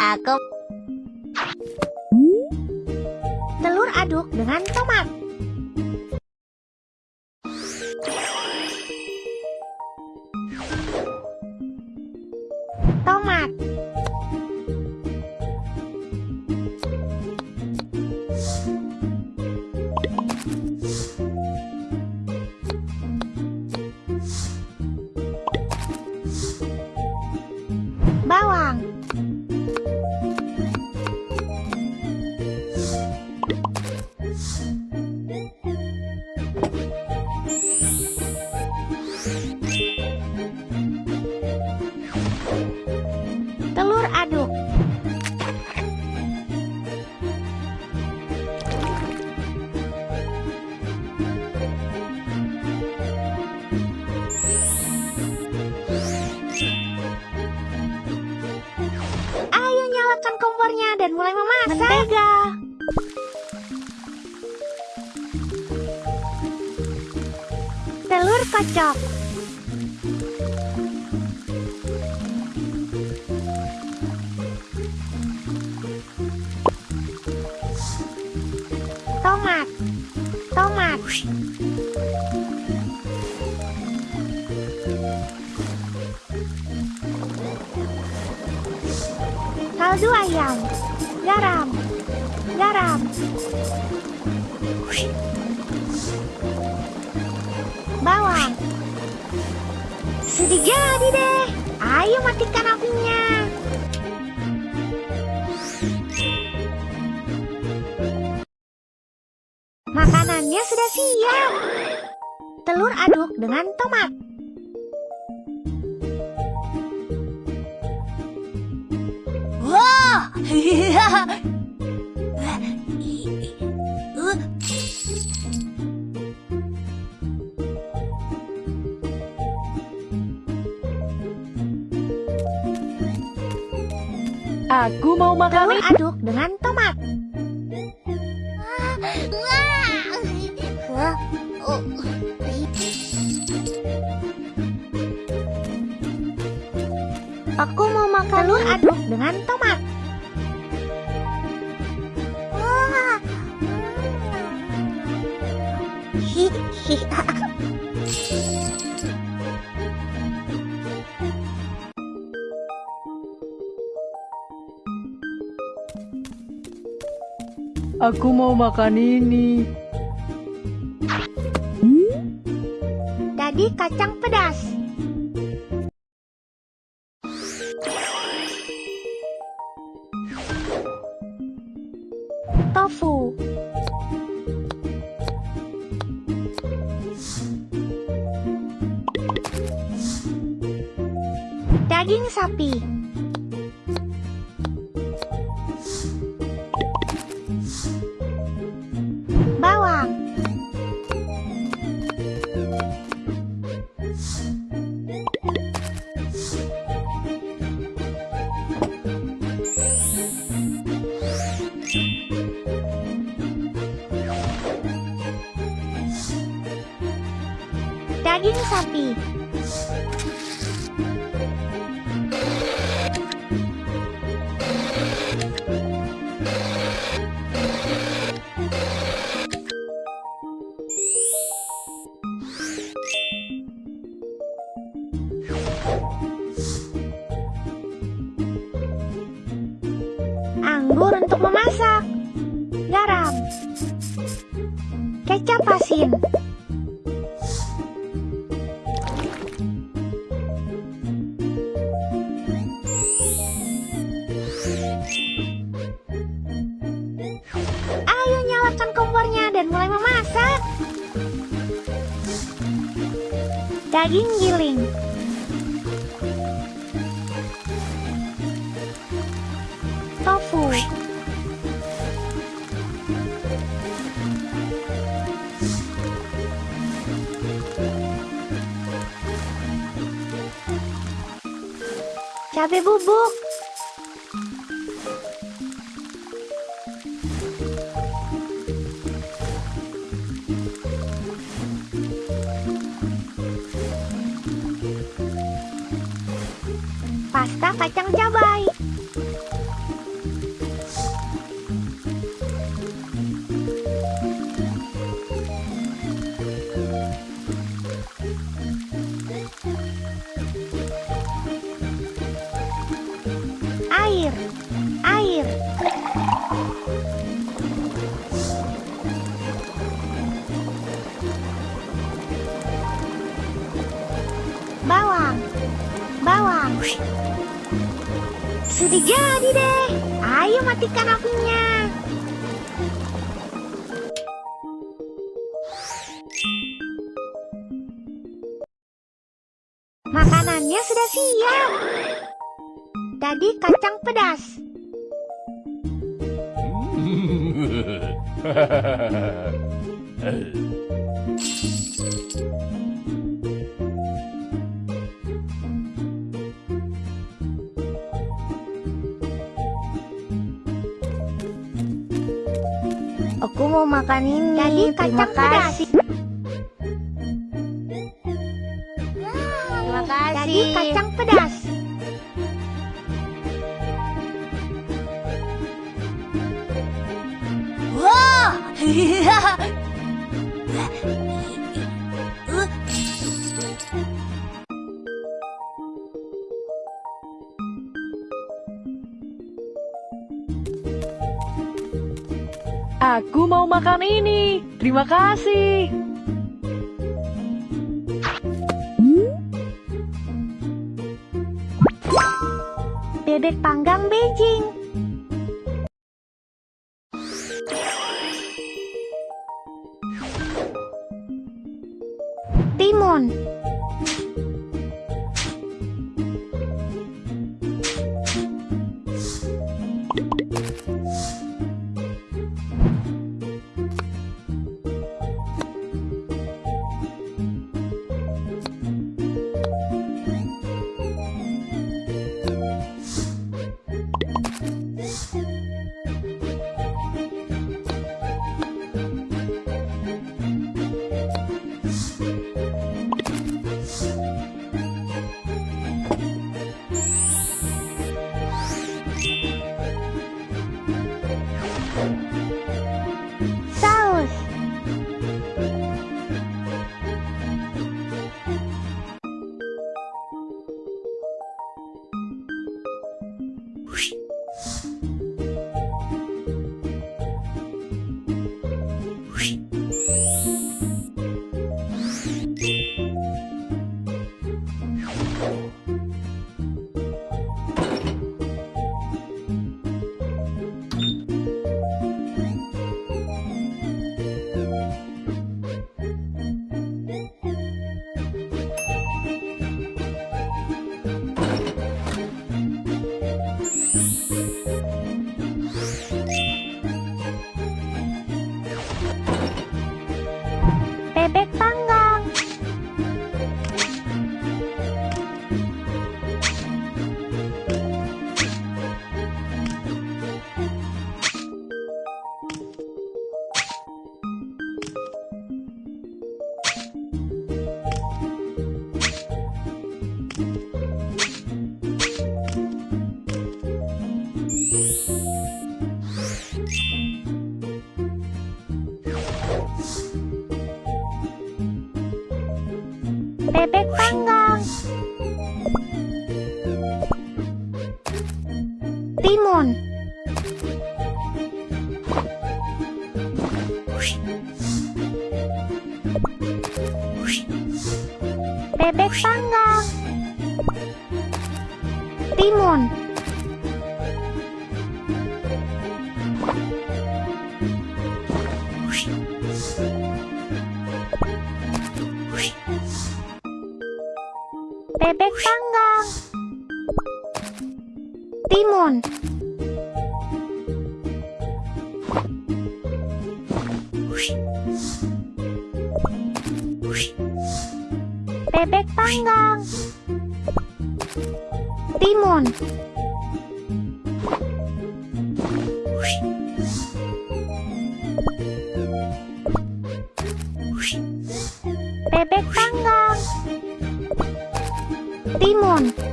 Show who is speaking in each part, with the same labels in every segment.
Speaker 1: Aku
Speaker 2: Telur aduk dengan tomat. Nyalakan kompornya dan mulai memasak. Mentega. Telur kocok. Tomat. Tomat. Kaldu ayam. Garam. Garam. Bawang. Sudah jadi deh. Ayo matikan apinya. Makanannya sudah siap. Telur aduk dengan tomat.
Speaker 3: Aku mau makan
Speaker 2: Telur aduk dengan tomat.
Speaker 1: Oh.
Speaker 2: Aku mau makan telur aduk dengan tomat. Hi.
Speaker 3: Aku mau makan ini.
Speaker 2: Tadi kacang pedas. Daging sapi. Bawang. Daging sapi. Kecap asin. Ayo nyalakan kompornya dan mulai memasak. Daging giling. Cabe bubuk. Pasta kacang cabai. Thank you. Air. Bawang. Bawang. Sudah jadi deh. Ayo matikan apinya. Makanannya sudah siap. Tadi kacang pedas.
Speaker 1: Aku mau makan ini.
Speaker 2: Tadi
Speaker 1: Terima
Speaker 2: kacang pedas.
Speaker 1: Terima kasih.
Speaker 2: Tadi kacang pedas.
Speaker 3: Aku mau makan ini. Terima kasih.
Speaker 2: Bebek panggang Beijing. Doraemon. Timun. Bebek panggang. Timun. Bebek panggang. Timun. Bebek panggang. Timun. Bebek panggang. Timun.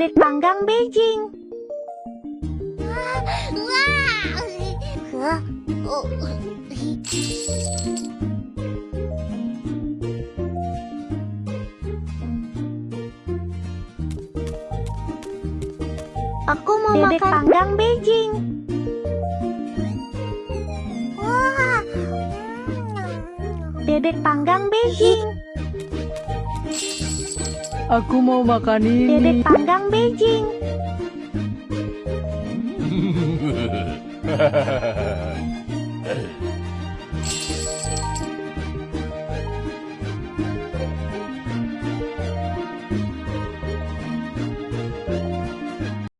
Speaker 2: Bebek panggang Beijing.
Speaker 1: Oh.
Speaker 2: Aku mau
Speaker 1: Bebek
Speaker 2: makan panggang Beijing.
Speaker 1: Wah.
Speaker 2: Bebek panggang Beijing.
Speaker 3: Aku mau makan ini.
Speaker 2: Bebek panggang Beijing.